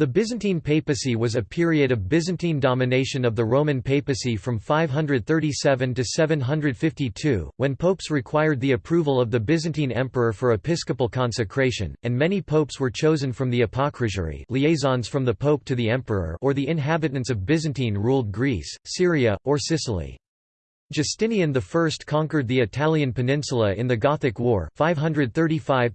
The Byzantine papacy was a period of Byzantine domination of the Roman papacy from 537 to 752, when popes required the approval of the Byzantine emperor for episcopal consecration, and many popes were chosen from the apocrisiarii liaisons from the pope to the emperor or the inhabitants of Byzantine-ruled Greece, Syria, or Sicily. Justinian I conquered the Italian peninsula in the Gothic War 535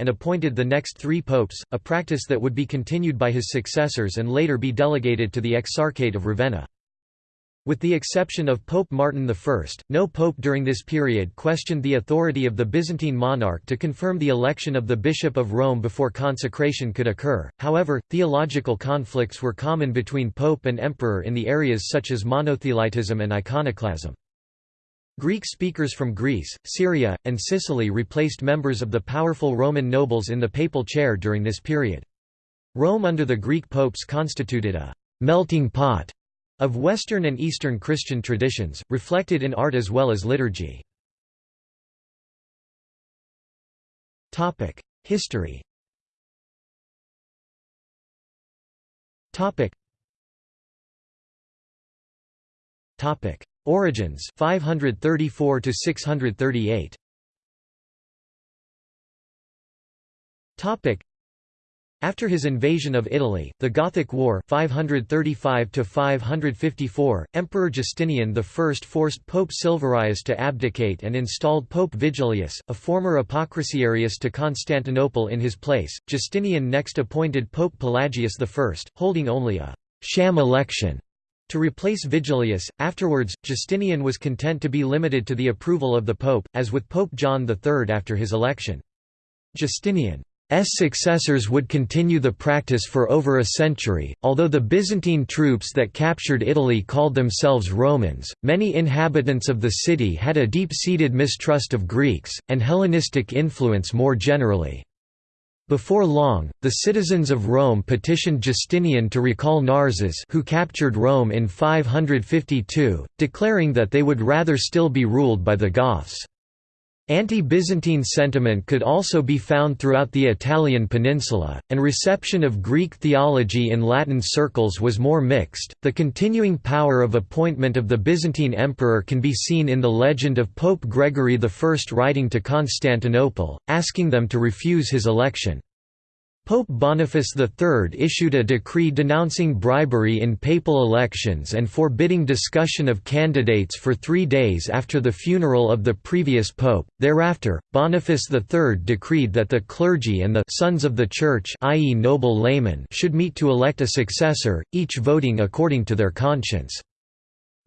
and appointed the next three popes, a practice that would be continued by his successors and later be delegated to the Exarchate of Ravenna. With the exception of Pope Martin I, no pope during this period questioned the authority of the Byzantine monarch to confirm the election of the Bishop of Rome before consecration could occur. However, theological conflicts were common between pope and emperor in the areas such as monothelitism and iconoclasm. Greek speakers from Greece, Syria, and Sicily replaced members of the powerful Roman nobles in the papal chair during this period. Rome under the Greek popes constituted a melting pot of Western and Eastern Christian traditions, reflected in art as well as liturgy. History Origins 534 to 638 after his invasion of Italy, the Gothic War 535 Emperor Justinian I forced Pope Silverius to abdicate and installed Pope Vigilius, a former apocrisiarius to Constantinople in his place. Justinian next appointed Pope Pelagius I, holding only a «sham election» to replace Vigilius. Afterwards, Justinian was content to be limited to the approval of the Pope, as with Pope John III after his election. Justinian successors would continue the practice for over a century. Although the Byzantine troops that captured Italy called themselves Romans, many inhabitants of the city had a deep seated mistrust of Greeks, and Hellenistic influence more generally. Before long, the citizens of Rome petitioned Justinian to recall Narses who captured Rome in 552, declaring that they would rather still be ruled by the Goths. Anti-Byzantine sentiment could also be found throughout the Italian peninsula, and reception of Greek theology in Latin circles was more mixed. The continuing power of appointment of the Byzantine emperor can be seen in the legend of Pope Gregory I writing to Constantinople, asking them to refuse his election. Pope Boniface III issued a decree denouncing bribery in papal elections and forbidding discussion of candidates for three days after the funeral of the previous pope. Thereafter, Boniface III decreed that the clergy and the sons of the Church i.e. noble laymen should meet to elect a successor, each voting according to their conscience.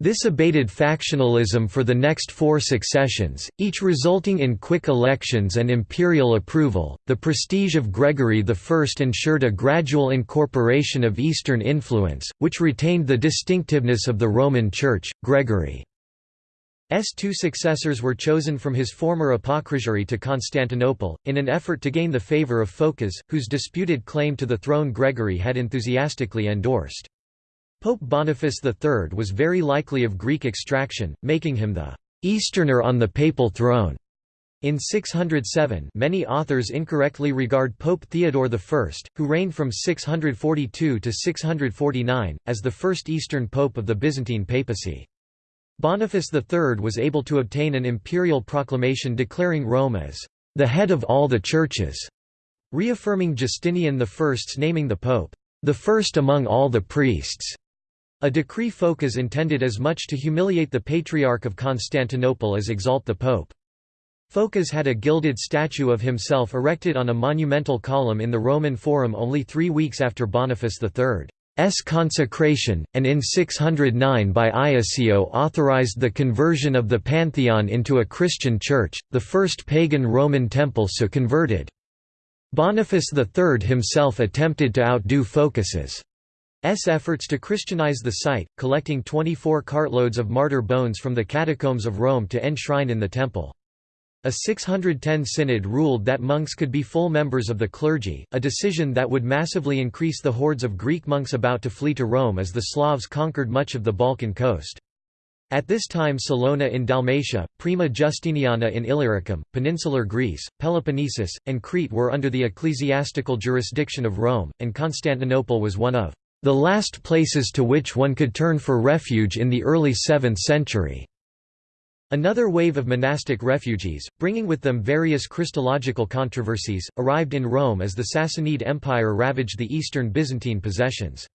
This abated factionalism for the next four successions, each resulting in quick elections and imperial approval. The prestige of Gregory I ensured a gradual incorporation of Eastern influence, which retained the distinctiveness of the Roman Church. Gregory's two successors were chosen from his former apocrisiarii to Constantinople, in an effort to gain the favour of Phocas, whose disputed claim to the throne Gregory had enthusiastically endorsed. Pope Boniface III was very likely of Greek extraction, making him the «Easterner on the papal throne». In 607 many authors incorrectly regard Pope Theodore I, who reigned from 642 to 649, as the first Eastern pope of the Byzantine papacy. Boniface III was able to obtain an imperial proclamation declaring Rome as «the head of all the churches», reaffirming Justinian I's naming the pope «the first among all the priests» A decree Phocas intended as much to humiliate the Patriarch of Constantinople as exalt the Pope. Phocas had a gilded statue of himself erected on a monumental column in the Roman Forum only three weeks after Boniface III's consecration, and in 609 by Iasio authorized the conversion of the Pantheon into a Christian church, the first pagan Roman temple so converted. Boniface III himself attempted to outdo Phocas's efforts to Christianize the site, collecting 24 cartloads of martyr bones from the catacombs of Rome to enshrine in the temple. A 610 synod ruled that monks could be full members of the clergy, a decision that would massively increase the hordes of Greek monks about to flee to Rome as the Slavs conquered much of the Balkan coast. At this time Salona in Dalmatia, Prima Justiniana in Illyricum, peninsular Greece, Peloponnesus, and Crete were under the ecclesiastical jurisdiction of Rome, and Constantinople was one of the last places to which one could turn for refuge in the early 7th century. Another wave of monastic refugees, bringing with them various Christological controversies, arrived in Rome as the Sassanid Empire ravaged the eastern Byzantine possessions.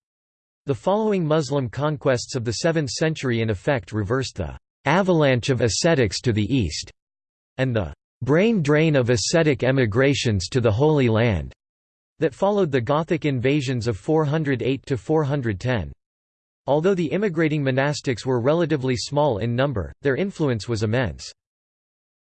The following Muslim conquests of the 7th century in effect reversed the «avalanche of ascetics to the east» and the «brain drain of ascetic emigrations to the Holy Land» that followed the Gothic invasions of 408–410. Although the immigrating monastics were relatively small in number, their influence was immense.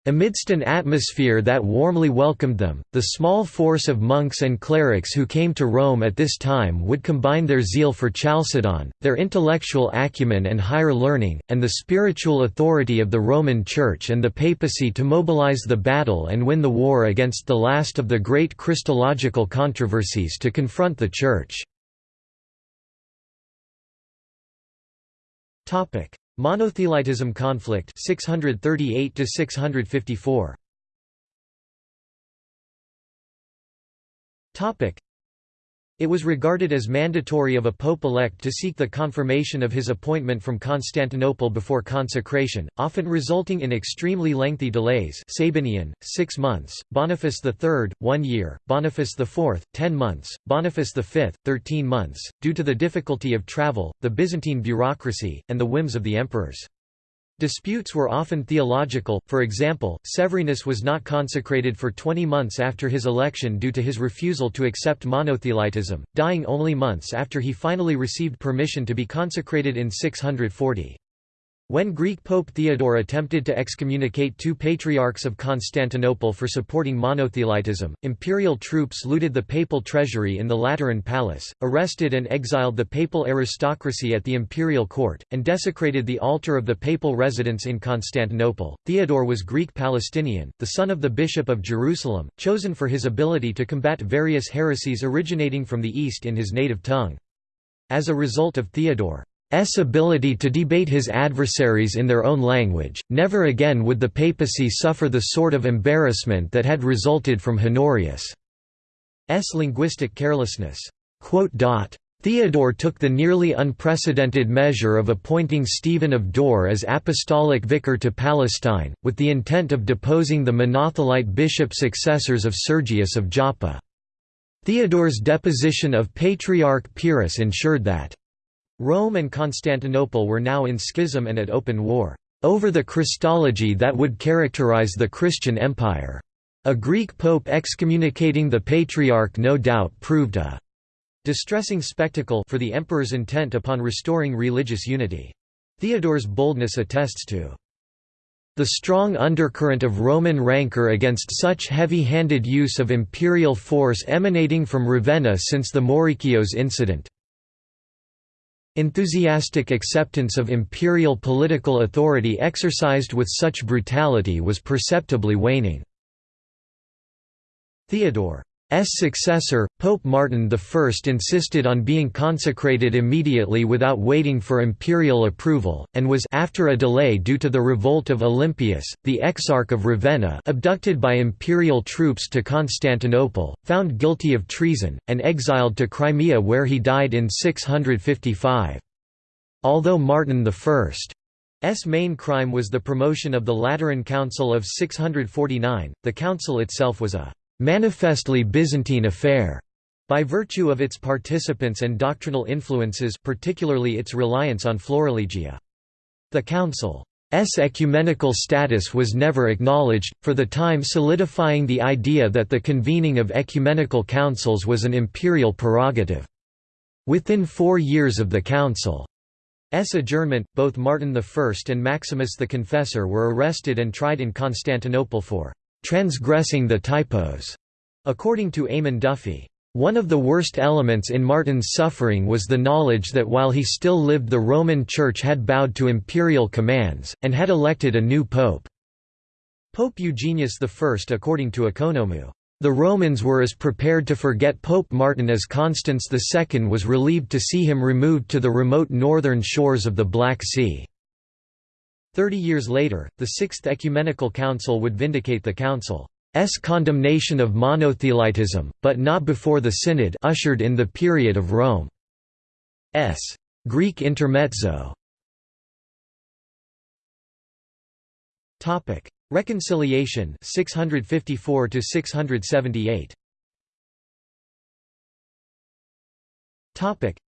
Amidst an atmosphere that warmly welcomed them, the small force of monks and clerics who came to Rome at this time would combine their zeal for Chalcedon, their intellectual acumen and higher learning, and the spiritual authority of the Roman Church and the papacy to mobilize the battle and win the war against the last of the great Christological controversies to confront the Church. Monothelitism conflict 638 to 654 Topic it was regarded as mandatory of a pope-elect to seek the confirmation of his appointment from Constantinople before consecration, often resulting in extremely lengthy delays Sabinian, six months, Boniface III, one year, Boniface IV, ten months, Boniface V, thirteen months, due to the difficulty of travel, the Byzantine bureaucracy, and the whims of the emperors. Disputes were often theological, for example, Severinus was not consecrated for 20 months after his election due to his refusal to accept monothelitism, dying only months after he finally received permission to be consecrated in 640. When Greek Pope Theodore attempted to excommunicate two patriarchs of Constantinople for supporting monothelitism, imperial troops looted the papal treasury in the Lateran Palace, arrested and exiled the papal aristocracy at the imperial court, and desecrated the altar of the papal residence in Constantinople. Theodore was Greek Palestinian, the son of the Bishop of Jerusalem, chosen for his ability to combat various heresies originating from the East in his native tongue. As a result of Theodore S ability to debate his adversaries in their own language, never again would the papacy suffer the sort of embarrassment that had resulted from Honorius' linguistic carelessness. Theodore took the nearly unprecedented measure of appointing Stephen of Dora as apostolic vicar to Palestine, with the intent of deposing the Monothelite bishop successors of Sergius of Joppa. Theodore's deposition of Patriarch Pyrrhus ensured that Rome and Constantinople were now in schism and at open war, over the Christology that would characterize the Christian Empire. A Greek pope excommunicating the Patriarch no doubt proved a distressing spectacle for the emperor's intent upon restoring religious unity. Theodore's boldness attests to the strong undercurrent of Roman rancor against such heavy-handed use of imperial force emanating from Ravenna since the Maurikios incident, Enthusiastic acceptance of imperial political authority exercised with such brutality was perceptibly waning. Theodore successor, Pope Martin I insisted on being consecrated immediately without waiting for imperial approval, and was after a delay due to the revolt of Olympius, the Exarch of Ravenna abducted by imperial troops to Constantinople, found guilty of treason, and exiled to Crimea where he died in 655. Although Martin I's main crime was the promotion of the Lateran Council of 649, the council itself was a manifestly Byzantine affair, by virtue of its participants and doctrinal influences particularly its reliance on Florilegia. The Council's ecumenical status was never acknowledged, for the time solidifying the idea that the convening of ecumenical councils was an imperial prerogative. Within four years of the Council's adjournment, both Martin I and Maximus the Confessor were arrested and tried in Constantinople for transgressing the typos, according to Eamon Duffy. One of the worst elements in Martin's suffering was the knowledge that while he still lived the Roman Church had bowed to imperial commands, and had elected a new pope. Pope Eugenius I according to Ekonomou. The Romans were as prepared to forget Pope Martin as Constans II was relieved to see him removed to the remote northern shores of the Black Sea. Thirty years later, the Sixth Ecumenical Council would vindicate the Council's condemnation of monothelitism, but not before the Synod ushered in the period of Rome's Greek intermezzo. Topic: Reconciliation 654 to 678. Topic: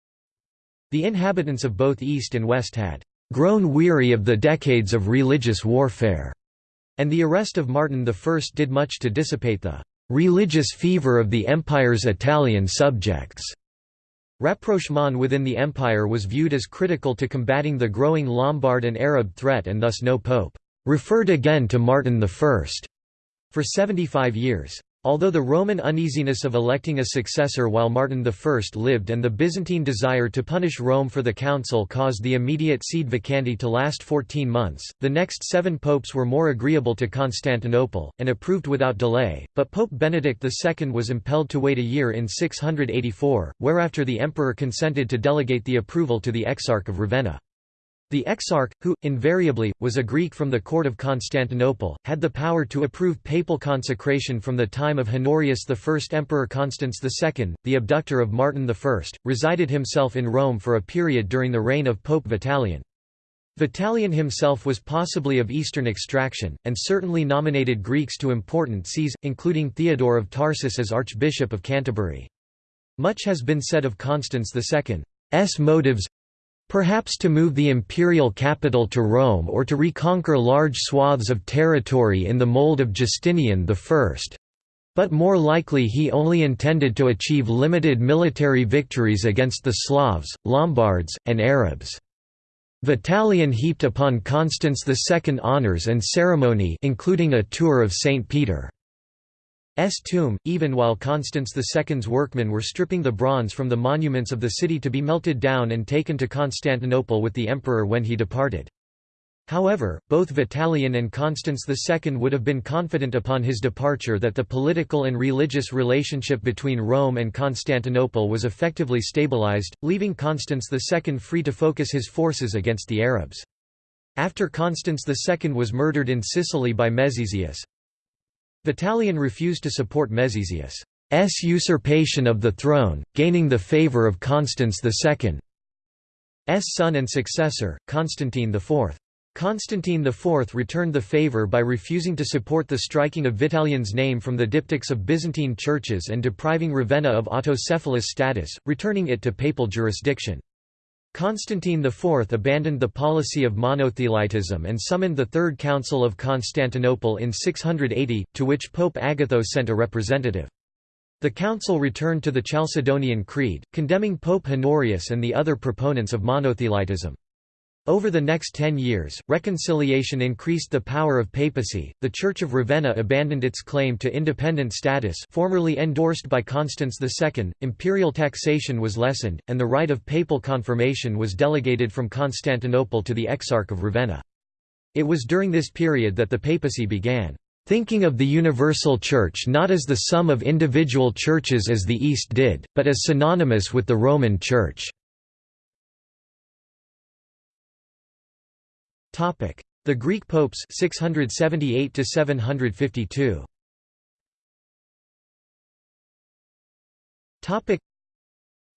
The inhabitants of both East and West had grown weary of the decades of religious warfare, and the arrest of Martin I did much to dissipate the religious fever of the empire's Italian subjects. Rapprochement within the empire was viewed as critical to combating the growing Lombard and Arab threat and thus no pope referred again to Martin I for 75 years. Although the Roman uneasiness of electing a successor while Martin I lived and the Byzantine desire to punish Rome for the council caused the immediate sede vacante to last 14 months, the next seven popes were more agreeable to Constantinople, and approved without delay, but Pope Benedict II was impelled to wait a year in 684, whereafter the emperor consented to delegate the approval to the Exarch of Ravenna. The exarch, who, invariably, was a Greek from the court of Constantinople, had the power to approve papal consecration from the time of Honorius I. Emperor Constans II, the abductor of Martin I, resided himself in Rome for a period during the reign of Pope Vitalian. Vitalian himself was possibly of Eastern extraction, and certainly nominated Greeks to important sees, including Theodore of Tarsus as Archbishop of Canterbury. Much has been said of Constans II's motives Perhaps to move the imperial capital to Rome or to reconquer large swaths of territory in the mold of Justinian I. But more likely he only intended to achieve limited military victories against the Slavs, Lombards, and Arabs. Vitalian heaped upon Constans II honours and ceremony including a tour of St. Peter. S tomb, even while Constans II's workmen were stripping the bronze from the monuments of the city to be melted down and taken to Constantinople with the emperor when he departed. However, both Vitalian and Constans II would have been confident upon his departure that the political and religious relationship between Rome and Constantinople was effectively stabilized, leaving Constans II free to focus his forces against the Arabs. After Constans II was murdered in Sicily by Mezesius, Vitalian refused to support Mezesius' usurpation of the throne, gaining the favour of Constans II's son and successor, Constantine IV. Constantine IV returned the favour by refusing to support the striking of Vitalian's name from the diptychs of Byzantine churches and depriving Ravenna of autocephalous status, returning it to papal jurisdiction. Constantine IV abandoned the policy of monothelitism and summoned the Third Council of Constantinople in 680, to which Pope Agatho sent a representative. The council returned to the Chalcedonian Creed, condemning Pope Honorius and the other proponents of monothelitism. Over the next ten years, reconciliation increased the power of papacy. The Church of Ravenna abandoned its claim to independent status, formerly endorsed by Constans II. Imperial taxation was lessened, and the right of papal confirmation was delegated from Constantinople to the Exarch of Ravenna. It was during this period that the papacy began thinking of the universal church not as the sum of individual churches as the East did, but as synonymous with the Roman Church. The Greek popes 678 to 752. Topic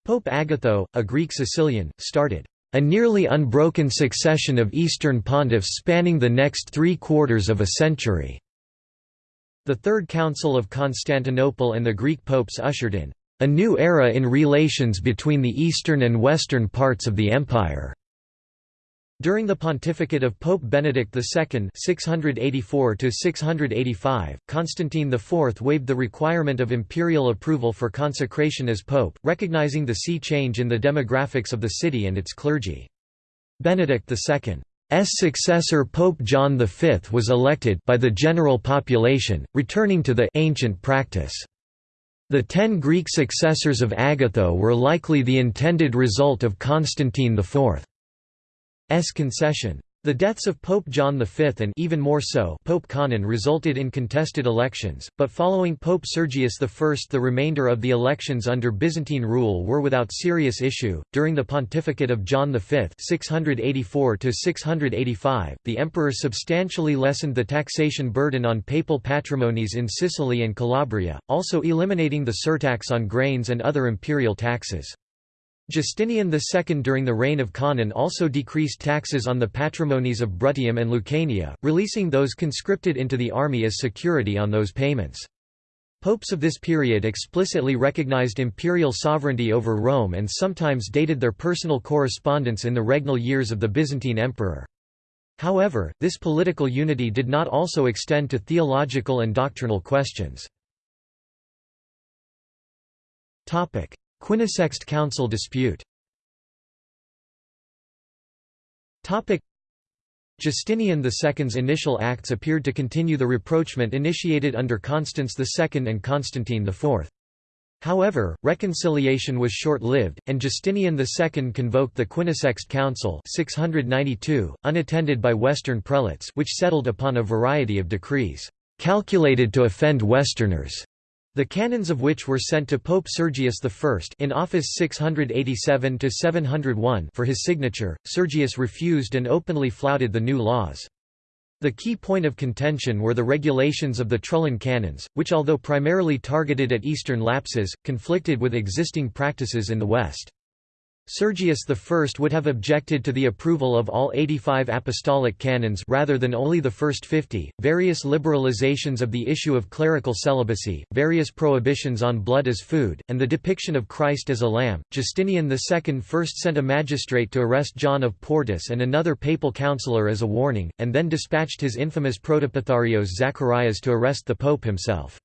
Pope Agatho, a Greek Sicilian, started a nearly unbroken succession of Eastern pontiffs spanning the next three quarters of a century. The Third Council of Constantinople and the Greek popes ushered in a new era in relations between the eastern and western parts of the empire. During the pontificate of Pope Benedict II (684–685), Constantine IV waived the requirement of imperial approval for consecration as pope, recognizing the sea change in the demographics of the city and its clergy. Benedict II's successor Pope John V was elected by the general population, returning to the ancient practice. The ten Greek successors of Agatho were likely the intended result of Constantine IV. Concession. The deaths of Pope John V and even more so Pope Conon resulted in contested elections, but following Pope Sergius I the remainder of the elections under Byzantine rule were without serious issue. During the pontificate of John V 684 to 685, the emperor substantially lessened the taxation burden on papal patrimonies in Sicily and Calabria, also eliminating the surtax on grains and other imperial taxes. Justinian II during the reign of Conon also decreased taxes on the patrimonies of Bruttium and Lucania, releasing those conscripted into the army as security on those payments. Popes of this period explicitly recognized imperial sovereignty over Rome and sometimes dated their personal correspondence in the regnal years of the Byzantine emperor. However, this political unity did not also extend to theological and doctrinal questions. Quinisext Council dispute Justinian II's initial acts appeared to continue the rapprochement initiated under Constans II and Constantine IV. However, reconciliation was short-lived, and Justinian II convoked the Quinisext Council 692, unattended by Western prelates which settled upon a variety of decrees, "...calculated to offend Westerners." The canons of which were sent to Pope Sergius I in office 687 to 701 for his signature, Sergius refused and openly flouted the new laws. The key point of contention were the regulations of the Trullan canons, which although primarily targeted at Eastern lapses, conflicted with existing practices in the West. Sergius I would have objected to the approval of all 85 apostolic canons rather than only the first 50, various liberalizations of the issue of clerical celibacy, various prohibitions on blood as food, and the depiction of Christ as a lamb. Justinian II first sent a magistrate to arrest John of Portus and another papal councillor as a warning, and then dispatched his infamous protospatharios Zacharias to arrest the pope himself.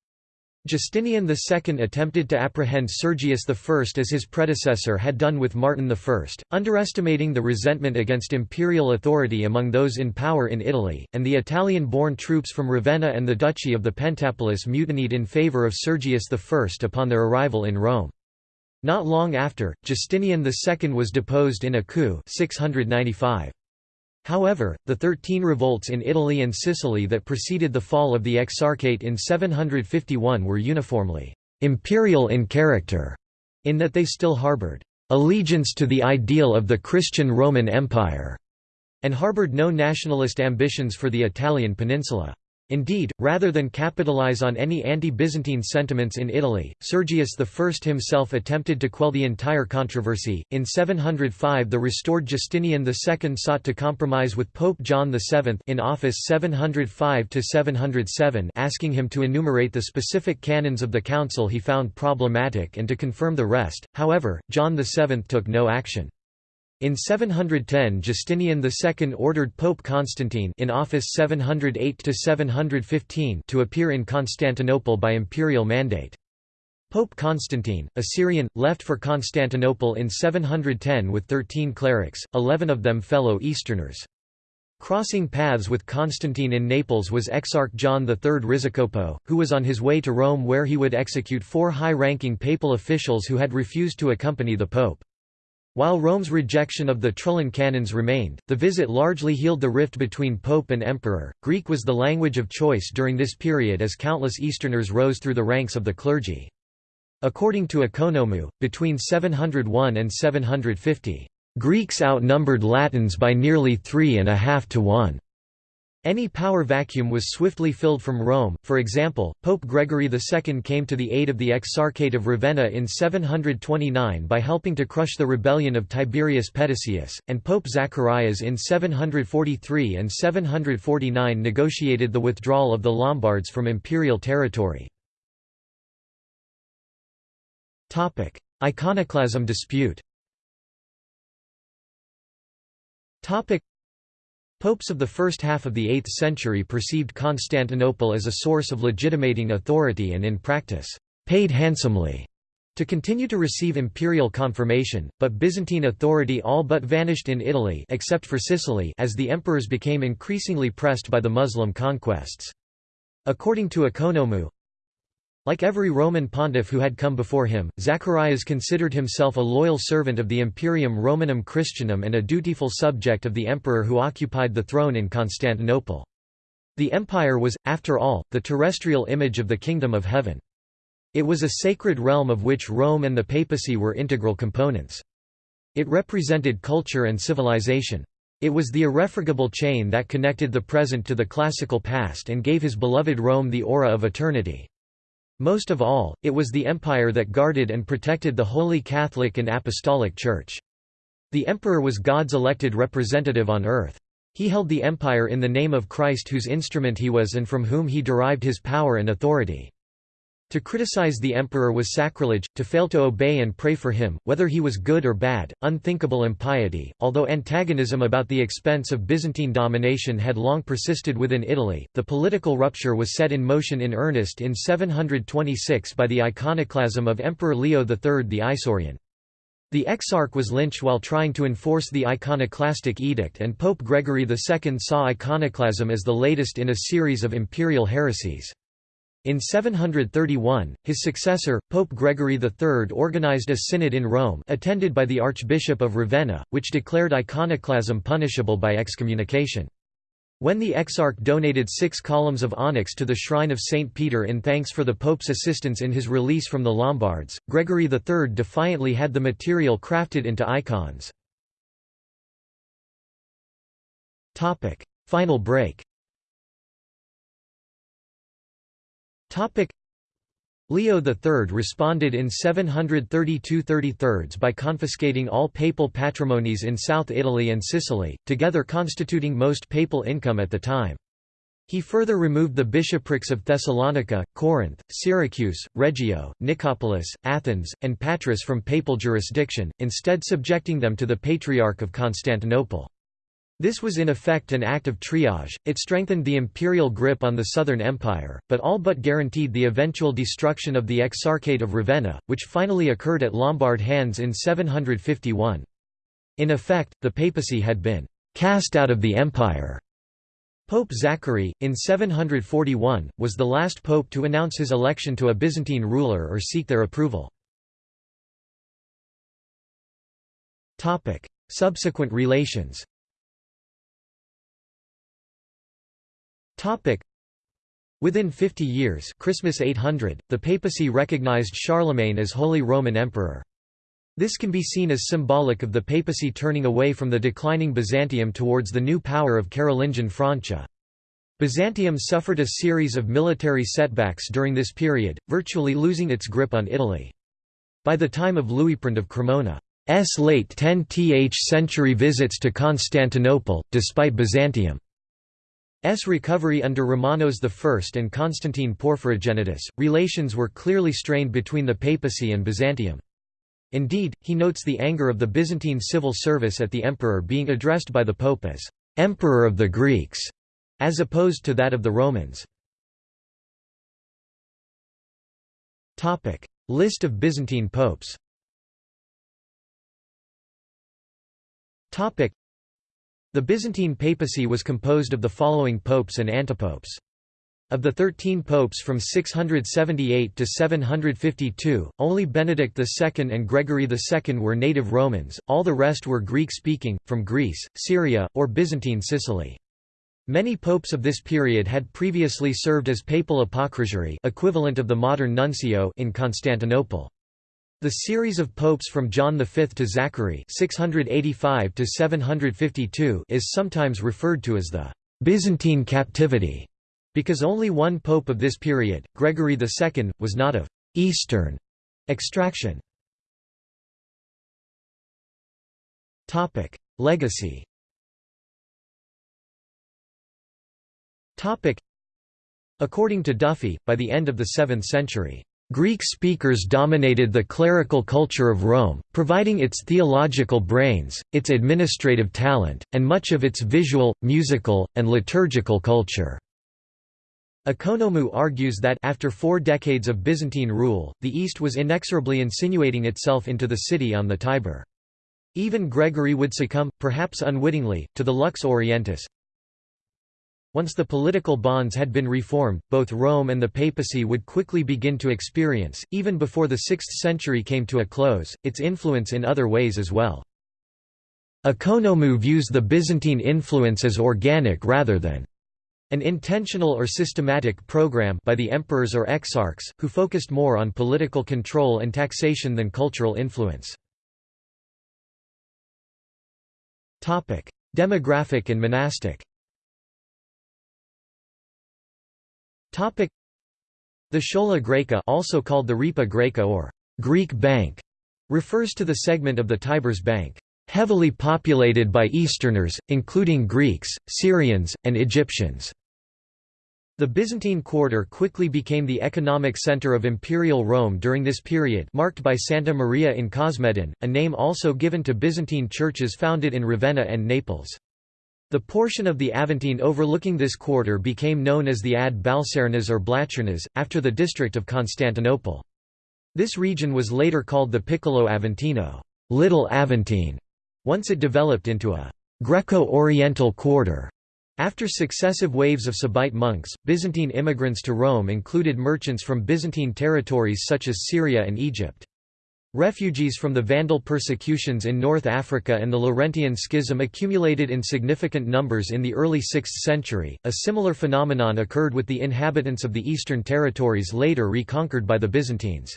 Justinian II attempted to apprehend Sergius I as his predecessor had done with Martin I, underestimating the resentment against imperial authority among those in power in Italy, and the Italian-born troops from Ravenna and the Duchy of the Pentapolis mutinied in favour of Sergius I upon their arrival in Rome. Not long after, Justinian II was deposed in a coup 695. However, the Thirteen Revolts in Italy and Sicily that preceded the fall of the Exarchate in 751 were uniformly «imperial in character», in that they still harbored «allegiance to the ideal of the Christian Roman Empire» and harbored no nationalist ambitions for the Italian peninsula. Indeed, rather than capitalize on any anti-Byzantine sentiments in Italy, Sergius I himself attempted to quell the entire controversy. In 705 the restored Justinian II sought to compromise with Pope John VII in office 705–707 asking him to enumerate the specific canons of the council he found problematic and to confirm the rest, however, John VII took no action. In 710 Justinian II ordered Pope Constantine in office 708 to 715 to appear in Constantinople by imperial mandate. Pope Constantine, a Syrian, left for Constantinople in 710 with 13 clerics, 11 of them fellow Easterners. Crossing paths with Constantine in Naples was Exarch John III Rizocopus, who was on his way to Rome where he would execute four high-ranking papal officials who had refused to accompany the pope. While Rome's rejection of the Trullan canons remained, the visit largely healed the rift between pope and emperor. Greek was the language of choice during this period as countless Easterners rose through the ranks of the clergy. According to Ekonomou, between 701 and 750, Greeks outnumbered Latins by nearly three and a half to one. Any power vacuum was swiftly filled from Rome, for example, Pope Gregory II came to the aid of the Exarchate of Ravenna in 729 by helping to crush the rebellion of Tiberius Petasius, and Pope Zacharias in 743 and 749 negotiated the withdrawal of the Lombards from imperial territory. Iconoclasm dispute Popes of the first half of the 8th century perceived Constantinople as a source of legitimating authority and in practice, paid handsomely to continue to receive imperial confirmation, but Byzantine authority all but vanished in Italy except for Sicily as the emperors became increasingly pressed by the Muslim conquests. According to Ekonomou, Like every Roman pontiff who had come before him, Zacharias considered himself a loyal servant of the Imperium Romanum Christianum and a dutiful subject of the emperor who occupied the throne in Constantinople. The empire was, after all, the terrestrial image of the kingdom of heaven. It was a sacred realm of which Rome and the papacy were integral components. It represented culture and civilization. It was the irrefragable chain that connected the present to the classical past and gave his beloved Rome the aura of eternity. Most of all, it was the empire that guarded and protected the Holy Catholic and Apostolic Church. The emperor was God's elected representative on earth. He held the empire in the name of Christ whose instrument he was and from whom he derived his power and authority. To criticize the emperor was sacrilege, to fail to obey and pray for him, whether he was good or bad, unthinkable impiety. Although antagonism about the expense of Byzantine domination had long persisted within Italy, the political rupture was set in motion in earnest in 726 by the iconoclasm of Emperor Leo III the Isaurian. The exarch was lynched while trying to enforce the iconoclastic edict and Pope Gregory II saw iconoclasm as the latest in a series of imperial heresies. In 731, his successor, Pope Gregory III organized a synod in Rome attended by the Archbishop of Ravenna, which declared iconoclasm punishable by excommunication. When the exarch donated six columns of onyx to the shrine of St. Peter in thanks for the Pope's assistance in his release from the Lombards, Gregory III defiantly had the material crafted into icons. Final break Leo III responded in 732 33 by confiscating all papal patrimonies in South Italy and Sicily, together constituting most papal income at the time. He further removed the bishoprics of Thessalonica, Corinth, Syracuse, Reggio, Nicopolis, Athens, and Patras from papal jurisdiction, instead subjecting them to the Patriarch of Constantinople. This was in effect an act of triage, it strengthened the imperial grip on the Southern Empire, but all but guaranteed the eventual destruction of the Exarchate of Ravenna, which finally occurred at Lombard hands in 751. In effect, the papacy had been «cast out of the empire». Pope Zachary, in 741, was the last pope to announce his election to a Byzantine ruler or seek their approval. Subsequent relations Topic. Within 50 years Christmas 800, the papacy recognized Charlemagne as Holy Roman Emperor. This can be seen as symbolic of the papacy turning away from the declining Byzantium towards the new power of Carolingian Francia. Byzantium suffered a series of military setbacks during this period, virtually losing its grip on Italy. By the time of Liutprand of Cremona's late 10th century visits to Constantinople, despite Byzantium S. recovery under Romanos I and Constantine Porphyrogenitus, relations were clearly strained between the papacy and Byzantium. Indeed, he notes the anger of the Byzantine civil service at the emperor being addressed by the pope as «emperor of the Greeks», as opposed to that of the Romans. List of Byzantine popes the Byzantine papacy was composed of the following popes and antipopes. Of the thirteen popes from 678 to 752, only Benedict II and Gregory II were native Romans, all the rest were Greek-speaking, from Greece, Syria, or Byzantine Sicily. Many popes of this period had previously served as papal apocrisiarius equivalent of the modern nuncio in Constantinople. The series of popes from John V to Zachary (685–752) is sometimes referred to as the «Byzantine captivity», because only one pope of this period, Gregory II, was not of «Eastern» extraction. Topic: Legacy According to Duffy, by the end of the 7th century, Greek speakers dominated the clerical culture of Rome, providing its theological brains, its administrative talent, and much of its visual, musical, and liturgical culture. Ekonomou argues that after four decades of Byzantine rule, the East was inexorably insinuating itself into the city on the Tiber. Even Gregory would succumb, perhaps unwittingly, to the lux orientis, Once the political bonds had been reformed, both Rome and the papacy would quickly begin to experience, even before the 6th century came to a close, its influence in other ways as well. Ekonomou views the Byzantine influence as organic rather than an intentional or systematic program by the emperors or exarchs, who focused more on political control and taxation than cultural influence. Demographic and monastic The Schola Graeca also called the Ripa Graeca or Greek Bank refers to the segment of the Tiber's bank heavily populated by Easterners, including Greeks, Syrians, and Egyptians. The Byzantine quarter quickly became the economic center of Imperial Rome during this period marked by Santa Maria in Cosmedin, a name also given to Byzantine churches founded in Ravenna and Naples. The portion of the Aventine overlooking this quarter became known as the Ad Balsarnas or Blachernas, after the district of Constantinople. This region was later called the Piccolo Aventino Little Aventine", once it developed into a Greco-Oriental quarter. After successive waves of Sabaite monks, Byzantine immigrants to Rome included merchants from Byzantine territories such as Syria and Egypt. Refugees from the Vandal persecutions in North Africa and the Laurentian Schism accumulated in significant numbers in the early 6th century. A similar phenomenon occurred with the inhabitants of the eastern territories later reconquered by the Byzantines.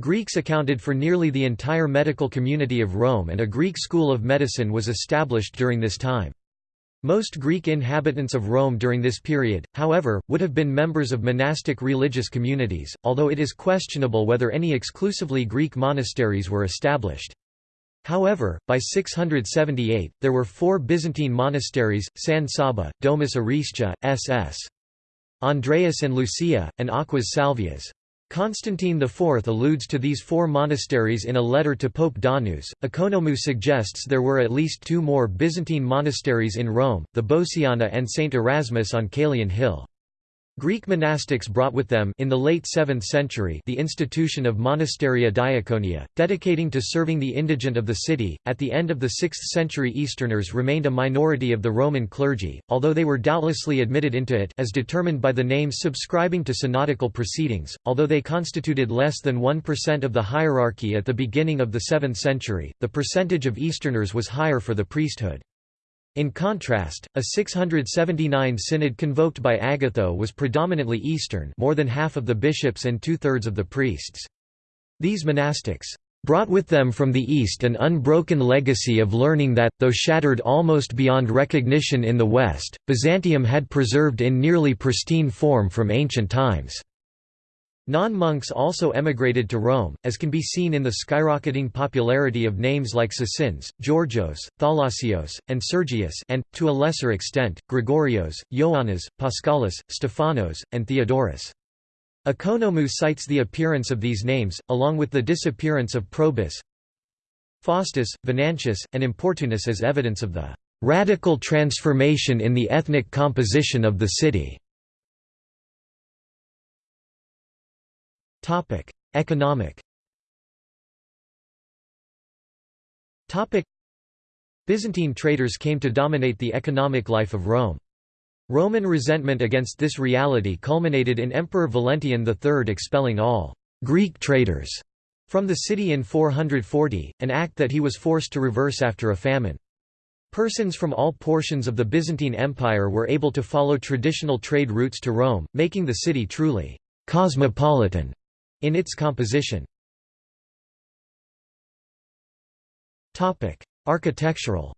Greeks accounted for nearly the entire medical community of Rome and a Greek school of medicine was established during this time. Most Greek inhabitants of Rome during this period, however, would have been members of monastic religious communities, although it is questionable whether any exclusively Greek monasteries were established. However, by 678, there were four Byzantine monasteries, San Saba, Domus Arsicia, SS. Andreas and Lucia, and Aquas Salvias. Constantine IV alludes to these four monasteries in a letter to Pope Donus. Ekonomou suggests there were at least two more Byzantine monasteries in Rome, the Bociana and St. Erasmus on Caelian Hill. Greek monastics brought with them in the late 7th century the institution of Monasteria Diaconia, dedicating to serving the indigent of the city. At the end of the 6th century Easterners remained a minority of the Roman clergy, although they were doubtlessly admitted into it as determined by the names subscribing to synodical proceedings, although they constituted less than 1% of the hierarchy at the beginning of the 7th century, the percentage of Easterners was higher for the priesthood. In contrast, a 679 synod convoked by Agatho was predominantly Eastern more than half of the bishops and two-thirds of the priests. These monastics brought with them from the East an unbroken legacy of learning that, though shattered almost beyond recognition in the West, Byzantium had preserved in nearly pristine form from ancient times. Non-monks also emigrated to Rome, as can be seen in the skyrocketing popularity of names like Sosines, Georgios, Thalassios, and Sergius and, to a lesser extent, Gregorios, Ioannis, Paschalis, Stephanos, and Theodorus. Ekonomou cites the appearance of these names, along with the disappearance of Probus, Faustus, Venantius, and Importunus as evidence of the "...radical transformation in the ethnic composition of the city." Topic: Economic. Topic: Byzantine traders came to dominate the economic life of Rome. Roman resentment against this reality culminated in Emperor Valentinian III expelling all Greek traders from the city in 440, an act that he was forced to reverse after a famine. Persons from all portions of the Byzantine Empire were able to follow traditional trade routes to Rome, making the city truly cosmopolitan in its composition. Architectural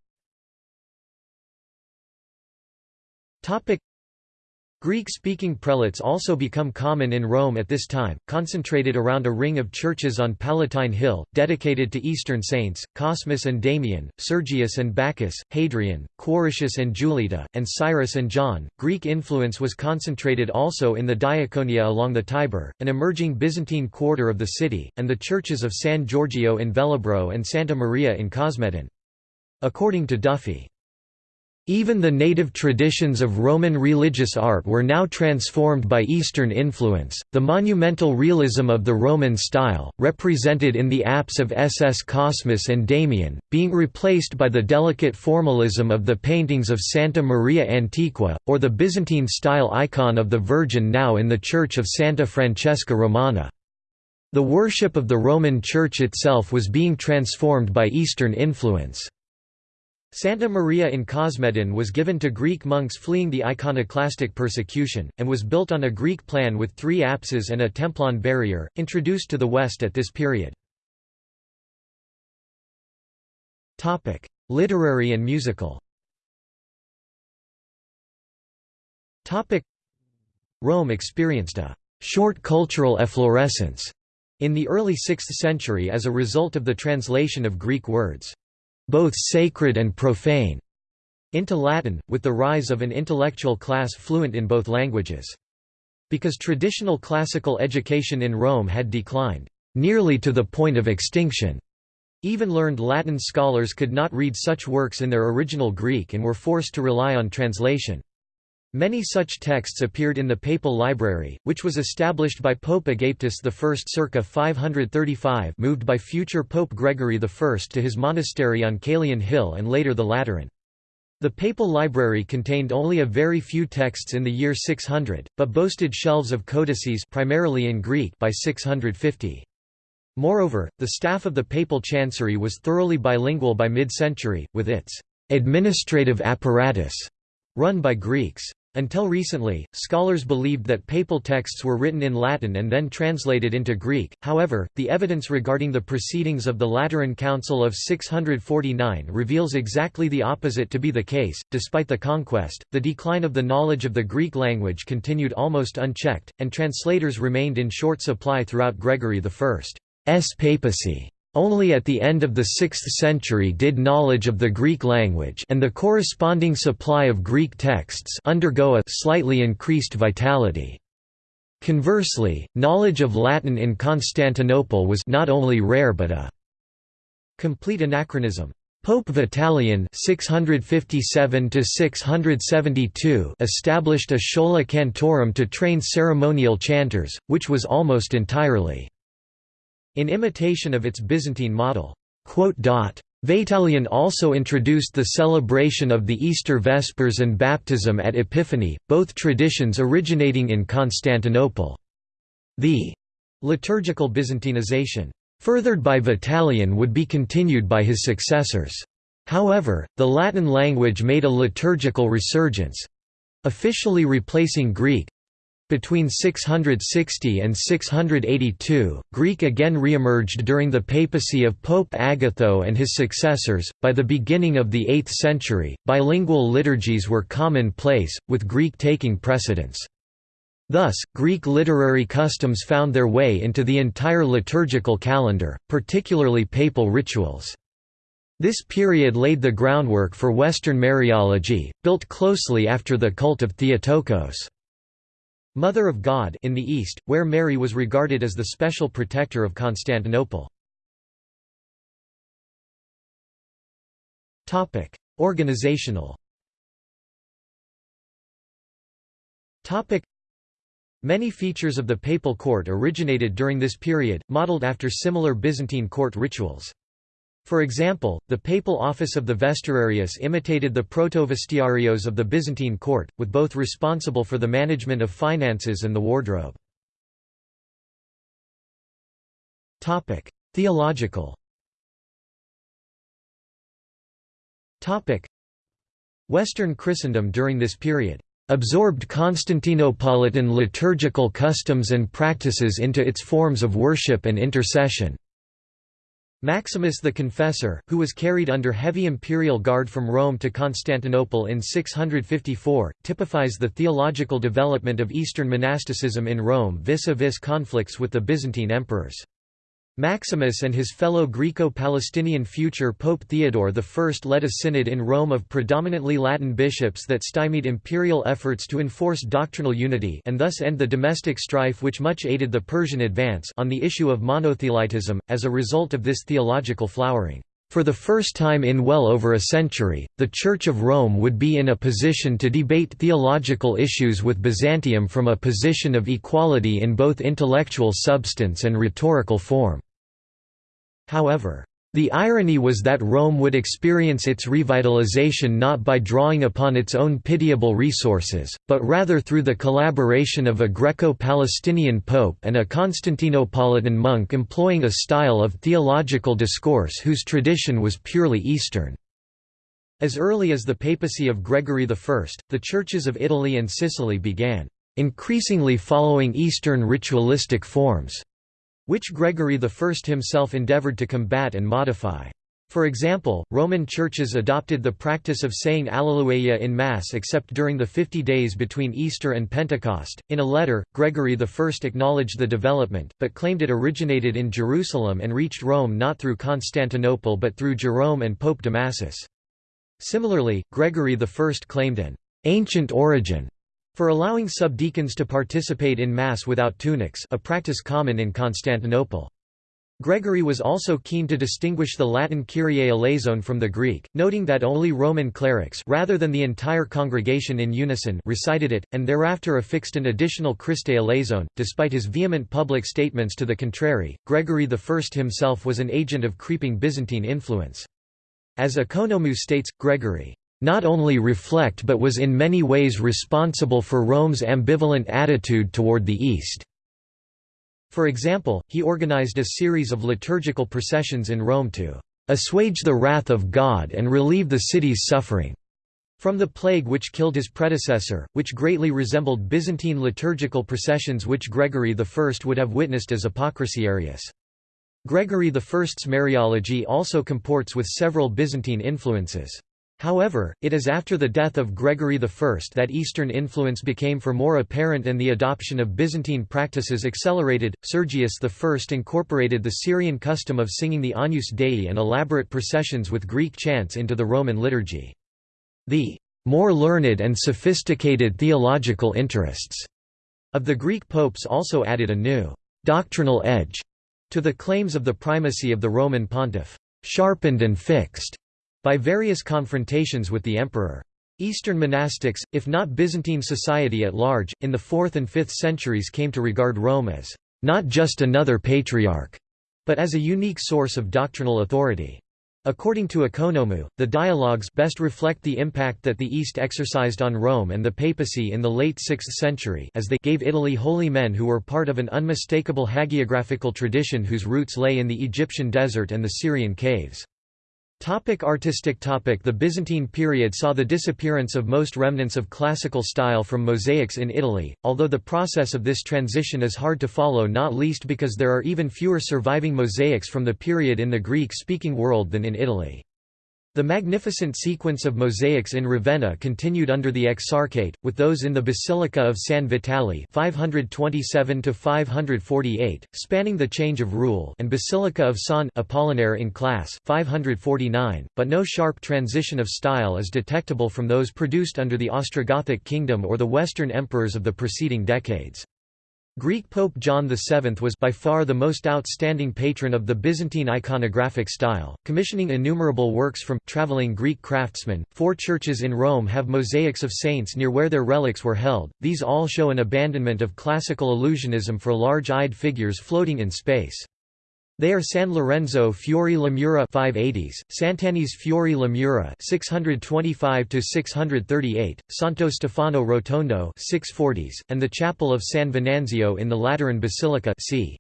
Greek-speaking prelates also become common in Rome at this time, concentrated around a ring of churches on Palatine Hill, dedicated to Eastern saints, Cosmas and Damian, Sergius and Bacchus, Hadrian, Quiricus and Julita, and Cyrus and John. Greek influence was concentrated also in the Diaconia along the Tiber, an emerging Byzantine quarter of the city, and the churches of San Giorgio in Velabro and Santa Maria in Cosmedin. According to Duffy, Even the native traditions of Roman religious art were now transformed by Eastern influence. The monumental realism of the Roman style, represented in the apse of SS Cosmas and Damian, being replaced by the delicate formalism of the paintings of Santa Maria Antiqua, or the Byzantine style icon of the Virgin now in the Church of Santa Francesca Romana. The worship of the Roman Church itself was being transformed by Eastern influence. Santa Maria in Cosmedin was given to Greek monks fleeing the iconoclastic persecution, and was built on a Greek plan with three apses and a templon barrier, introduced to the west at this period. Literary and musical Rome experienced a «short cultural efflorescence» in the early 6th century as a result of the translation of Greek words both sacred and profane, into Latin, with the rise of an intellectual class fluent in both languages. Because traditional classical education in Rome had declined, nearly to the point of extinction, even learned Latin scholars could not read such works in their original Greek and were forced to rely on translation. Many such texts appeared in the papal library, which was established by Pope Agapetus I circa 535 moved by future Pope Gregory I to his monastery on Caelian Hill and later the Lateran. The papal library contained only a very few texts in the year 600, but boasted shelves of codices primarily in Greek by 650. Moreover, the staff of the papal chancery was thoroughly bilingual by mid-century, with its administrative apparatus run by Greeks. Until recently, scholars believed that papal texts were written in Latin and then translated into Greek, however, the evidence regarding the proceedings of the Lateran Council of 649 reveals exactly the opposite to be the case. Despite the conquest, the decline of the knowledge of the Greek language continued almost unchecked, and translators remained in short supply throughout Gregory I's papacy. Only at the end of the 6th century did knowledge of the Greek language and the corresponding supply of Greek texts undergo a slightly increased vitality. Conversely, knowledge of Latin in Constantinople was not only rare but a complete anachronism. Pope Vitalian 657 established a schola cantorum to train ceremonial chanters, which was almost entirely in imitation of its Byzantine model. Vitalian also introduced the celebration of the Easter Vespers and baptism at Epiphany, both traditions originating in Constantinople. The liturgical Byzantinization, furthered by Vitalian would be continued by his successors. However, the Latin language made a liturgical resurgence—officially replacing Greek, between 660 and 682, Greek again reemerged during the papacy of Pope Agatho and his successors. By the beginning of the 8th century, bilingual liturgies were commonplace, with Greek taking precedence. Thus, Greek literary customs found their way into the entire liturgical calendar, particularly papal rituals. This period laid the groundwork for Western Mariology, built closely after the cult of Theotokos. Mother of God in the East, where Mary was regarded as the special protector of Constantinople. Topic: Organizational Topic: Many features of the papal court originated during this period, modeled after similar Byzantine court rituals. For example, the papal office of the Vesturarius imitated the protovestiarios of the Byzantine court, with both responsible for the management of finances and the wardrobe. Theological Western Christendom during this period absorbed Constantinopolitan liturgical customs and practices into its forms of worship and intercession. Maximus the Confessor, who was carried under heavy imperial guard from Rome to Constantinople in 654, typifies the theological development of Eastern monasticism in Rome vis-a-vis -vis conflicts with the Byzantine emperors. Maximus and his fellow Greco-Palestinian future Pope Theodore I led a synod in Rome of predominantly Latin bishops that stymied imperial efforts to enforce doctrinal unity and thus end the domestic strife which much aided the Persian advance on the issue of monothelitism. As a result of this theological flowering, For the first time in well over a century, the Church of Rome would be in a position to debate theological issues with Byzantium from a position of equality in both intellectual substance and rhetorical form. However, the irony was that Rome would experience its revitalization not by drawing upon its own pitiable resources, but rather through the collaboration of a Greco-Palestinian pope and a Constantinopolitan monk employing a style of theological discourse whose tradition was purely Eastern. As early as the papacy of Gregory I, the churches of Italy and Sicily began, increasingly following Eastern ritualistic forms which Gregory I himself endeavored to combat and modify. For example, Roman churches adopted the practice of saying Alleluia in Mass except during the fifty days between Easter and Pentecost. In a letter, Gregory I acknowledged the development, but claimed it originated in Jerusalem and reached Rome not through Constantinople but through Jerome and Pope Damasus. Similarly, Gregory I claimed an ancient origin for allowing subdeacons to participate in Mass without tunics a practice common in Constantinople. Gregory was also keen to distinguish the Latin Kyrie eleison from the Greek, noting that only Roman clerics rather than the entire congregation in unison recited it, and thereafter affixed an additional Christe eleison. Despite his vehement public statements to the contrary, Gregory I himself was an agent of creeping Byzantine influence. As Ekonomou states, Gregory not only reflect but was in many ways responsible for Rome's ambivalent attitude toward the East. For example, he organized a series of liturgical processions in Rome to assuage the wrath of God and relieve the city's suffering from the plague which killed his predecessor, which greatly resembled Byzantine liturgical processions which Gregory I would have witnessed as apocrisiarius. Gregory I's Mariology also comports with several Byzantine influences. However, it is after the death of Gregory I that Eastern influence became for more apparent and the adoption of Byzantine practices accelerated. Sergius I incorporated the Syrian custom of singing the Agnus Dei and elaborate processions with Greek chants into the Roman liturgy. The more learned and sophisticated theological interests of the Greek popes also added a new doctrinal edge to the claims of the primacy of the Roman pontiff, sharpened and fixed by various confrontations with the emperor. Eastern monastics, if not Byzantine society at large, in the 4th and 5th centuries came to regard Rome as not just another patriarch, but as a unique source of doctrinal authority. According to Ekonomou, the dialogues best reflect the impact that the East exercised on Rome and the papacy in the late 6th century as they gave Italy holy men who were part of an unmistakable hagiographical tradition whose roots lay in the Egyptian desert and the Syrian caves. Topic artistic topic The Byzantine period saw the disappearance of most remnants of classical style from mosaics in Italy, although the process of this transition is hard to follow not least because there are even fewer surviving mosaics from the period in the Greek-speaking world than in Italy. The magnificent sequence of mosaics in Ravenna continued under the Exarchate, with those in the Basilica of San Vitale 527 spanning the change of rule and Basilica of San Apollinare in Classe 549, but no sharp transition of style is detectable from those produced under the Ostrogothic kingdom or the Western emperors of the preceding decades. Greek Pope John VII was by far the most outstanding patron of the Byzantine iconographic style, commissioning innumerable works from traveling Greek craftsmen. Four churches in Rome have mosaics of saints near where their relics were held. These all show an abandonment of classical illusionism for large-eyed figures floating in space. They are San Lorenzo Fuori la Mura 580s, Sant'Agnese Fuori la Mura 625 to 638, Santo Stefano Rotondo 640s, and the Chapel of San Venanzio in the Lateran Basilica c.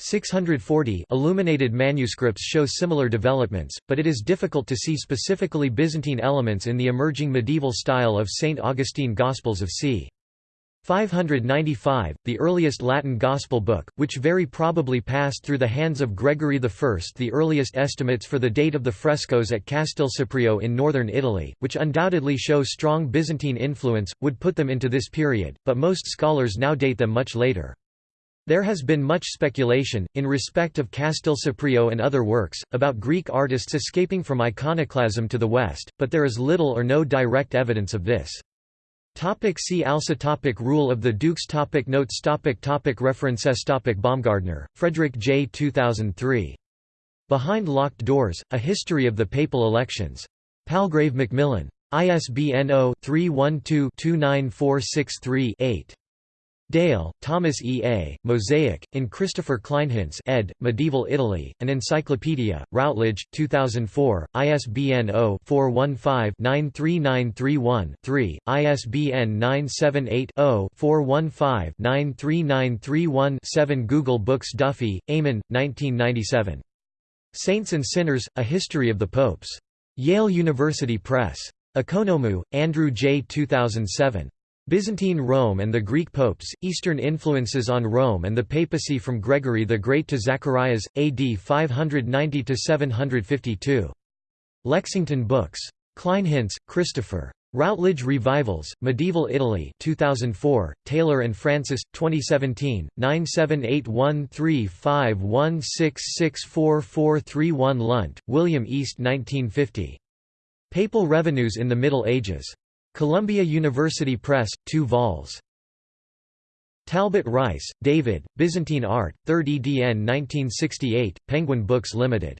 640 illuminated manuscripts show similar developments, but it is difficult to see specifically Byzantine elements in the emerging medieval style of St. Augustine Gospels of c. 595, the earliest Latin Gospel book, which very probably passed through the hands of Gregory I. The earliest estimates for the date of the frescoes at Castelseprio in northern Italy, which undoubtedly show strong Byzantine influence, would put them into this period, but most scholars now date them much later. There has been much speculation, in respect of Castelseprio and other works, about Greek artists escaping from iconoclasm to the west, but there is little or no direct evidence of this. Topic see also topic Rule of the Dukes topic Notes topic topic References topic Baumgartner, Frederick J. 2003. Behind Locked Doors, A History of the Papal Elections. Palgrave Macmillan. ISBN 0-312-29463-8. Dale, Thomas E. A., Mosaic, in Christopher Kleinhenz ed., Medieval Italy, An Encyclopedia, Routledge, 2004, ISBN 0-415-93931-3, ISBN 978-0-415-93931-7 Google Books Duffy, Eamon, 1997. Saints and Sinners, A History of the Popes. Yale University Press. Ekonomou, Andrew J. 2007. Byzantine Rome and the Greek Popes, Eastern Influences on Rome and the Papacy from Gregory the Great to Zacharias, AD 590–752. Lexington Books. Kleinhenz, Christopher. Routledge Revivals, Medieval Italy 2004, Taylor and Francis, 2017, 9781351664431 Lunt, William East 1950. Papal Revenues in the Middle Ages. Columbia University Press, 2 vols. Talbot Rice, David, Byzantine Art, 3rd edn 1968, Penguin Books Limited.